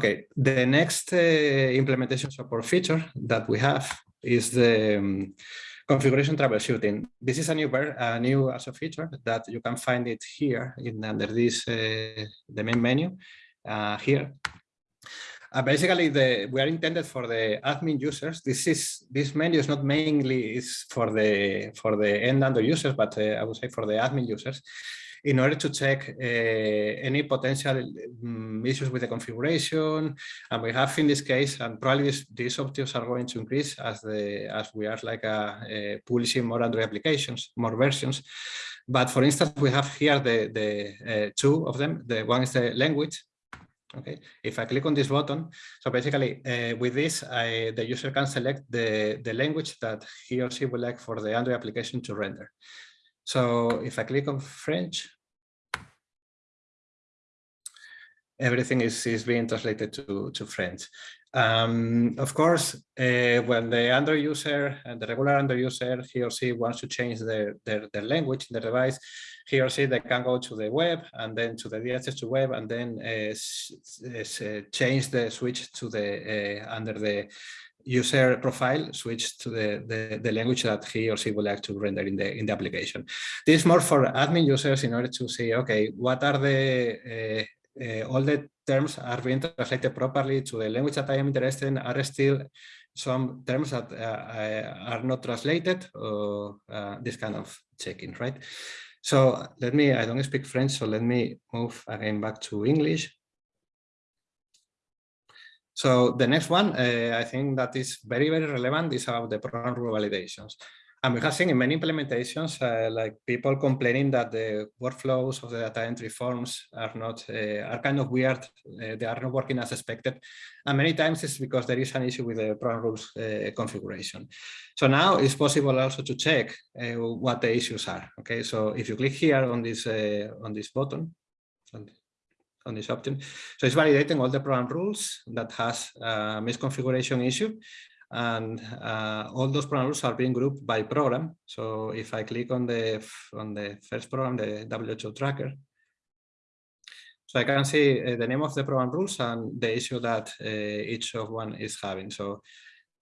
Okay, the next uh, implementation support feature that we have is the um, configuration troubleshooting. This is a new a new as a feature that you can find it here in under this uh, the main menu uh, here. Uh, basically, the we are intended for the admin users. This is this menu is not mainly is for the for the end under users, but uh, I would say for the admin users in order to check uh, any potential um, issues with the configuration. And we have in this case, and probably this, these options are going to increase as the as we are like a, a publishing more Android applications, more versions. But for instance, we have here the the uh, two of them. The one is the language, Okay, if I click on this button, so basically uh, with this, I, the user can select the, the language that he or she would like for the Android application to render. So if I click on French, everything is, is being translated to, to French. Um, of course, uh, when the Android user and the regular Android user, he or she wants to change their, their, their language in the device, he or she they can go to the web and then to the DHIS2 web and then uh, uh, change the switch to the uh, under the user profile switch to the, the, the, language that he or she would like to render in the in the application. This is more for admin users in order to see, okay, what are the uh, uh, all the terms are being translated properly to the language that I am interested in, are still some terms that uh, are not translated or this kind of checking, right? So let me, I don't speak French, so let me move again back to English. So the next one, uh, I think that is very, very relevant is about the program rule validations. And we have seen in many implementations, uh, like people complaining that the workflows of the data entry forms are not, uh, are kind of weird. Uh, they are not working as expected. And many times it's because there is an issue with the program rules uh, configuration. So now it's possible also to check uh, what the issues are. Okay, so if you click here on this, uh, on this button, on this option. So it's validating all the program rules that has a misconfiguration issue and uh, all those program rules are being grouped by program. So if I click on the on the first program, the WHO tracker, so I can see uh, the name of the program rules and the issue that uh, each of one is having. So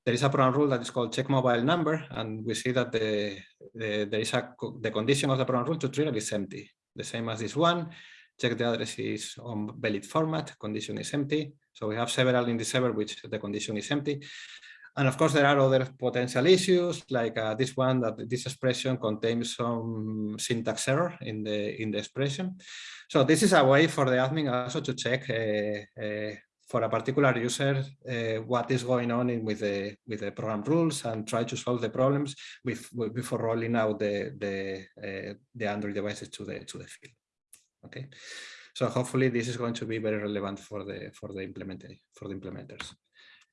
there is a program rule that is called check mobile number, and we see that the, the there is a the condition of the program rule to trigger is empty, the same as this one check the address is on valid format, condition is empty. So we have several in the server which the condition is empty. And of course, there are other potential issues like uh, this one that this expression contains some syntax error in the in the expression. So this is a way for the admin also to check uh, uh, for a particular user uh, what is going on in, with the with the program rules and try to solve the problems with, with before rolling out the the uh, the Android devices to the to the field. Okay, so hopefully this is going to be very relevant for the for the implementation for the implementers.